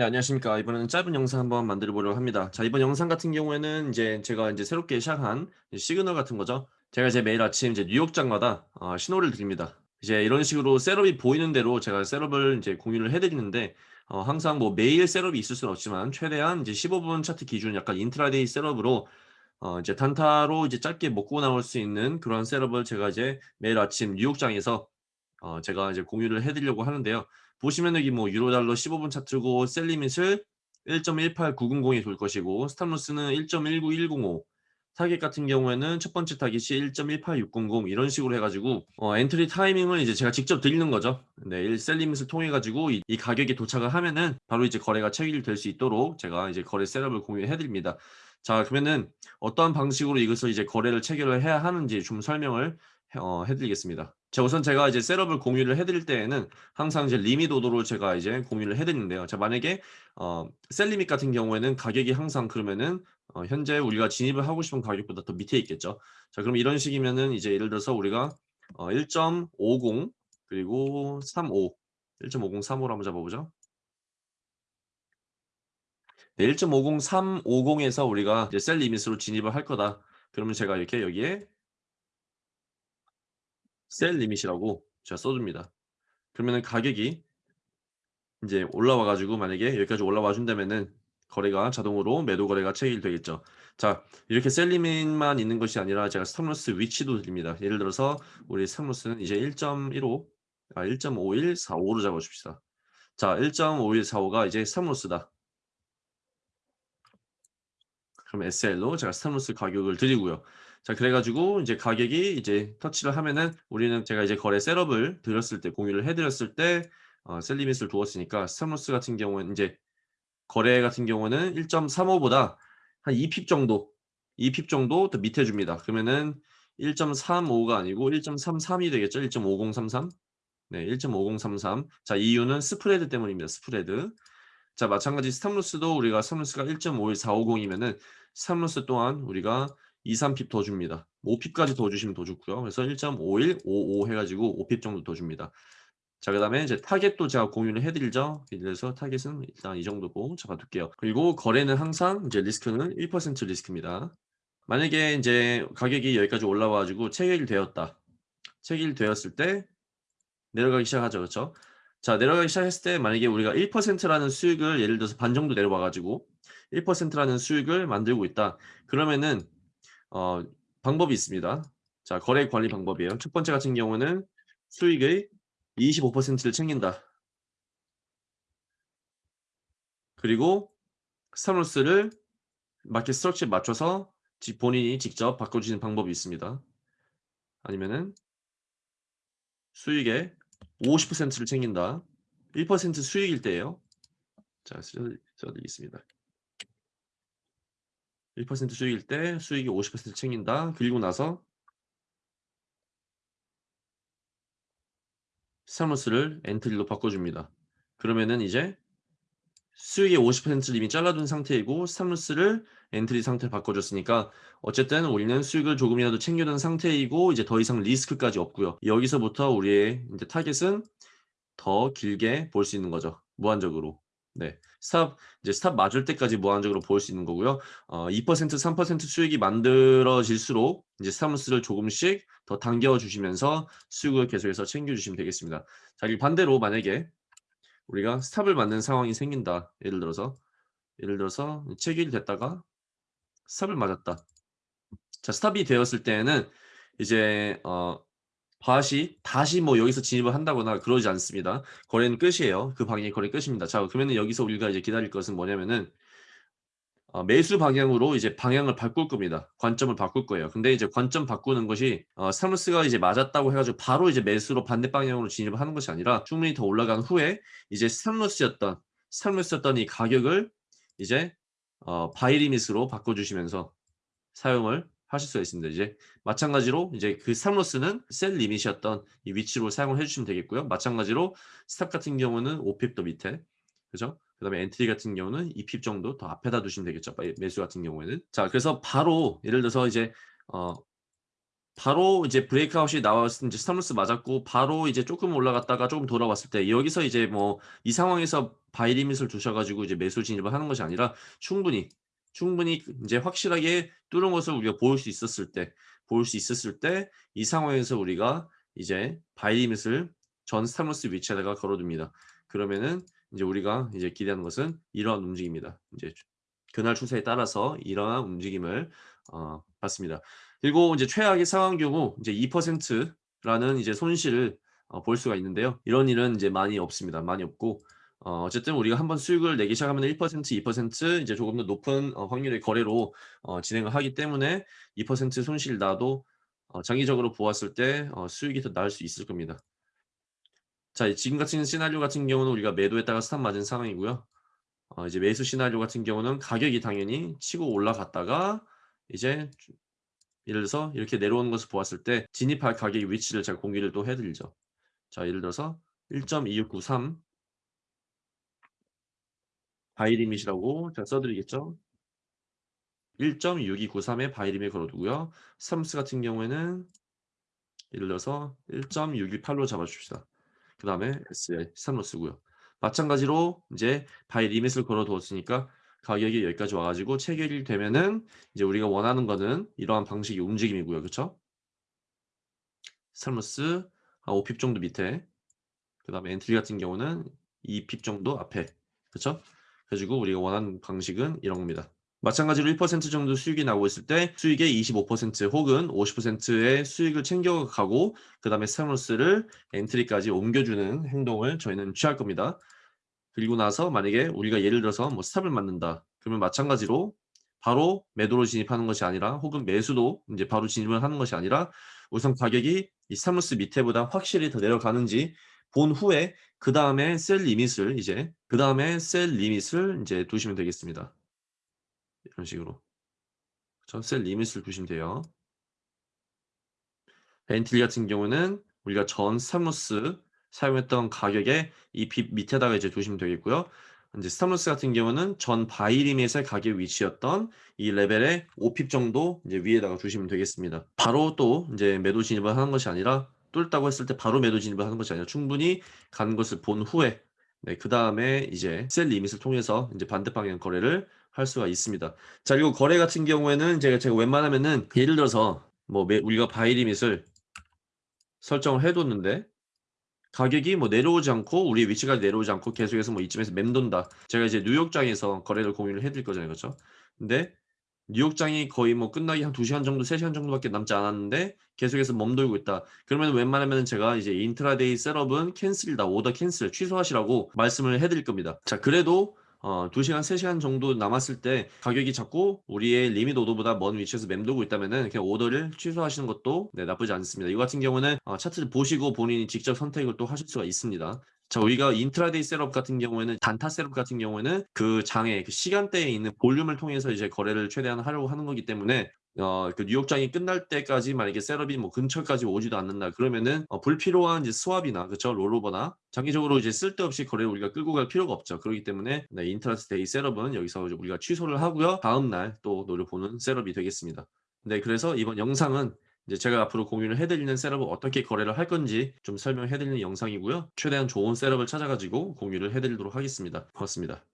네, 안녕하십니까. 이번에는 짧은 영상 한번 만들어 보려고 합니다. 자, 이번 영상 같은 경우에는 이제 제가 이제 새롭게 시작한 시그널 같은 거죠. 제가 이제 매일 아침 이제 뉴욕장마다 어, 신호를 드립니다. 이제 이런 식으로 setup이 보이는 대로 제가 setup을 이제 공유를 해드리는데 어, 항상 뭐 매일 setup이 있을 수는 없지만 최대한 이제 15분 차트 기준 약간 intraday setup으로 어, 이제 단타로 이제 짧게 먹고 나올 수 있는 그런 setup을 제가 이제 매일 아침 뉴욕장에서 어, 제가 이제 공유를 해드리려고 하는데요. 보시면 여기 뭐 유로달러 15분 차트고 sell limit을 1.18900에 둘 것이고 stop loss는 1.19105 타겟 같은 경우에는 첫 번째 타겟이 1.18600 이런 식으로 해가지고 어, 엔트리 타이밍을 이제 제가 직접 드리는 거죠. 네, sell limit을 통해 가지고 이, 이, 가격에 도착을 하면은 바로 이제 거래가 체결될 수 있도록 제가 이제 거래 setup을 공유해 드립니다. 자 그러면은 어떠한 방식으로 이것을 이제 거래를 체결을 해야 하는지 좀 설명을 어, 해드리겠습니다. 자, 우선 제가 이제 셋업을 공유를 해드릴 때에는 항상 이제 오더로 제가 이제 공유를 해드리는데요. 자, 만약에 어, 셀 리밋 같은 경우에는 가격이 항상 그러면은 어, 현재 우리가 진입을 하고 싶은 가격보다 더 밑에 있겠죠. 자, 그럼 이런 식이면은 이제 예를 들어서 우리가 어, 1.50 그리고 35 1.50 35로 한번 잡아보죠. 네, 1.50 350에서 우리가 이제 셀 리밋으로 진입을 할 거다. 그러면 제가 이렇게 여기에 sell limit이라고 제가 써줍니다. 그러면은 가격이 이제 올라와 가지고 만약에 여기까지 올라와 준다면은 거래가 자동으로 매도 거래가 체결되겠죠. 자 이렇게 sell limit만 있는 것이 아니라 제가 stop loss 위치도 드립니다. 예를 들어서 우리 stop loss는 이제 1.15 아 1.5145로 잡아 줍시다. 자 1.5145가 이제 stop loss다. 그럼 SL로 제가 stop loss 가격을 드리고요. 자 그래 가지고 이제 가격이 이제 터치를 하면은 우리는 제가 이제 거래 setup을 드렸을 때 공유를 해 드렸을 때 어, sell limit을 두었으니까 stop loss 같은 경우는 이제 거래 같은 경우는 1.35보다 한 2 pip 정도 2 pip 정도 더 밑에 줍니다. 그러면은 1.35가 아니고 1.33이 되겠죠. 1.5033. 네, 1.5033. 자, 이유는 스프레드 때문입니다. 스프레드. 자, 마찬가지 stop loss도 우리가 stop loss가 1.51450이면은 stop loss 또한 우리가 2, 3 pip 더 줍니다. 5 pip까지 더 주시면 더 좋고요. 그래서 1.5155 해가지고 5 pip 정도 더 줍니다. 자, 그 다음에 이제 타겟도 제가 공유를 해드리죠. 그래서 타겟은 일단 이 정도고 잡아둘게요. 그리고 거래는 항상 이제 리스크는 1% 리스크입니다. 만약에 이제 가격이 여기까지 올라와가지고 체결이 되었다. 체결이 되었을 때 내려가기 시작하죠. 그렇죠? 자, 내려가기 시작했을 때 만약에 우리가 1%라는 수익을 예를 들어서 반 정도 내려와가지고 1%라는 수익을 만들고 있다. 그러면은 어, 방법이 있습니다. 자, 거래 관리 방법이에요. 첫 번째 같은 경우는 수익의 25%를 챙긴다. 그리고 스타로스를 마켓 스트럭처에 맞춰서 본인이 직접 바꿔주시는 방법이 있습니다. 아니면은 수익의 50%를 챙긴다. 1% 수익일 때예요. 자, 써드리겠습니다. 1% 수익일 때 수익이 50% 챙긴다. 그리고 나서 stop loss를 entry로 바꿔줍니다. 그러면은 이제 수익의 50%를 이미 잘라둔 상태이고 stop loss를 entry 상태를 바꿔줬으니까 어쨌든 우리는 수익을 조금이라도 챙겨둔 상태이고 이제 더 이상 리스크까지 없고요. 여기서부터 우리의 이제 타겟은 더 길게 볼 수 있는 거죠. 무한적으로. 네. stop 이제 stop 맞을 때까지 무한적으로 볼수 있는 거고요. 어, 2% 3% 수익이 만들어질수록 이제 stop loss를 조금씩 더 당겨 주시면서 수익을 계속해서 챙겨 주시면 되겠습니다. 자, 이 반대로 만약에 우리가 stop을 맞는 상황이 생긴다. 예를 들어서 예를 들어서 체결이 됐다가 스탑을 맞았다. 자, 스탑이 되었을 때에는 이제 어 밭이 다시 뭐 여기서 진입을 한다거나 그러지 않습니다. 거래는 끝이에요. 그 방향이 거래 끝입니다. 자, 그러면은 여기서 우리가 이제 기다릴 것은 뭐냐면은 어, 매수 방향으로 이제 방향을 바꿀 겁니다. 관점을 바꿀 거예요. 근데 이제 관점 바꾸는 것이 어, 스타무스가 이제 맞았다고 해가지고 바로 이제 매수로 반대 방향으로 진입을 하는 것이 아니라 충분히 더 올라간 후에 이제 스타무스였던 스타무스였던 이 가격을 이제 어, buy limit으로 바꿔주시면서 사용을 하실 수가 있습니다. 이제 마찬가지로 이제 그 stop loss는 sell limit이었던 이 위치로 사용을 해주시면 되겠고요. 마찬가지로 stop 같은 경우는 5pip 더 밑에 그죠? 그 다음에 entry 같은 경우는 2pip 정도 더 앞에다 두시면 되겠죠. 매수 같은 경우에는 자 그래서 바로 예를 들어서 이제 어 바로 이제 breakout이 나왔을 이제 stop loss 맞았고 바로 이제 쪼끔 올라갔다가 쪼금 돌아왔을 때 여기서 이제 뭐 이 상황에서 buy limit을 두셔 가지고 이제 매수 진입을 하는 것이 아니라 충분히, 충분히 그 인제 확실하게 뚫은 것을 우리가 볼수 있었을 때볼수 있었을 때 이 상황에서 우리가 이제 buy limit을 전 stop loss 위치에다가 걸어 둡니다. 그러면은 인제 우리가 이제 기대하는 것은 이러한 움직임입니다. 주 그날 추세에 따라서 이러한 움직임을 어 봤습니다. 그리고 인제 최악의 상황 경우 인제 2% 라는 이제 손실을 어 볼 수가 있는데요. 이런 일은 인제 많이 없습니다. 많이 없고 어 어쨌든 우리가 한번 수익을 내기 시작하면은 1% 2% 이제 조금 더 높은 어 확률의 거래로 어 진행을 하기 때문에 2% 손실 나도 어 장기적으로 보았을 때 어 수익이 더 나을 수 있을 겁니다. 자 지금 같은 시나리오 같은 경우는 우리가 매도했다가 스탑 맞은 상황이고요. 어 이제 매수 시나리오 같은 경우는 가격이 당연히 치고 올라갔다가 이제 주 예를 들어서 이렇게 내려오는 것을 보았을 때 진입할 가격의 위치를 제가 공유를 또 해 드리죠. 자 예를 들어서 1.2693 buy limit이라고 제가 써 드리겠죠. 1.6293에 buy limit 걸어 두고요. stop loss 같은 경우에는 예를 들어서 1.628로 잡아 줍시다. 그 다음에 SL stop loss고요. 마찬가지로 인제 buy limit을 걸어 두었으니까 가격이 여기까지 와 가지고 체결이 되면은 이제 우리가 원하는 거는 이러한 방식의 움직임이고요. 그쵸? stop loss 한 5pip 정도 밑에 그 다음에 entry 같은 경우는 2pip 정도 앞에 그쵸? 그래 가지고 우리가 원하는 방식은 이런 겁니다. 마찬가지로 1% 정도 수익이 나오고 있을 때 수익의 25% 혹은 50%의 수익을 챙겨 가고 그 다음에 stop loss를 entry까지 옮겨 주는 행동을 저희는 취할 겁니다. 그리고 나서 만약에 우리가 예를 들어서 뭐 stop을 맞는다. 그러면 마찬가지로 바로 매도로 진입하는 것이 아니라 혹은 매수도 인제 바로 진입을 하는 것이 아니라 우선 가격이 이 stop loss 밑에보다 확실히 더 내려가는지 본 후에 그 다음에 sell limit을 이제 그 다음에 sell limit을 인제 두시면 되겠습니다. 이런 식으로. 그쵸. sell limit을 두시면 돼요. entry 같은 경우는 우리가 전 stop loss 사용했던 가격의 이pip 밑에다가 이제 두시면 되겠고요. 인제 stop loss 같은 경우는 전 buy limit의 가격 위치였던 이 레벨의 5pip 정도 이제 위에다가 두시면 되겠습니다. 바로 또 인제 매도 진입을 하는 것이 아니라 뚫었다고 했을 때 바로 매도 진입을 하는 것이 아니라 충분히 간 것을 본 후에 네 그 다음에 이제 sell limit을 통해서 인제 반대 방향 거래를 할 수가 있습니다. 자 그리고 거래 같은 경우에는 제가 제가 웬만하면은 예를 들어서 뭐 매 우리가 buy limit을 설정을 해 뒀는데 가격이 뭐 내려오지 않고 우리 위치가 내려오지 않고 계속해서 뭐 이쯤에서 맴돈다. 제가 이제 뉴욕장에서 거래를 공유를 해 드릴 거잖아요. 그쵸? 근데 뉴욕장이 거의 뭐 끝나기 한2 시간 정도 3 시간 정도밖에 남지 않았는데 계속해서 맴돌고 있다. 그러면 웬만하면은 제가 이제 intraday setup은 cancel이다. order cancel 취소하시라고 말씀을 해 드릴 겁니다. 자 그래도 어 2 시간 3 시간 정도 남았을 때 가격이 자꾸 우리의 limit order보다 먼 위치에서 맴돌고 있다면은 그냥 오더를 취소하시는 것도 네 나쁘지 않습니다. 이거 같은 경우는 어 차트를 보시고 본인이 직접 선택을 또 하실 수가 있습니다. 자 우리가 intraday setup 같은 경우에는 단타 setup 같은 경우에는 그 장의 그 시간대에 있는 볼륨을 통해서 이제 거래를 최대한 하려고 하는 거기 때문에 어 그 뉴욕장이 끝날 때까지 만약에 setup이 뭐 근처까지 오지도 않는다 그러면은 어 불필요한 이제 swap이나 그쵸? rollover나 장기적으로 이제 쓸데없이 거래를 우리가 끌고 갈 필요가 없죠. 그러기 때문에 네 intraday setup은 여기서 우리가 취소를 하고요. 다음날 또 노려보는 setup이 되겠습니다. 네 그래서 이번 영상은 이제 제가 앞으로 공유를 해 드리는 setup을 어떻게 거래를 할 건지 좀 설명해 드리는 영상이고요. 최대한 좋은 setup을 찾아 가지고 공유를 해 드리도록 하겠습니다. 고맙습니다.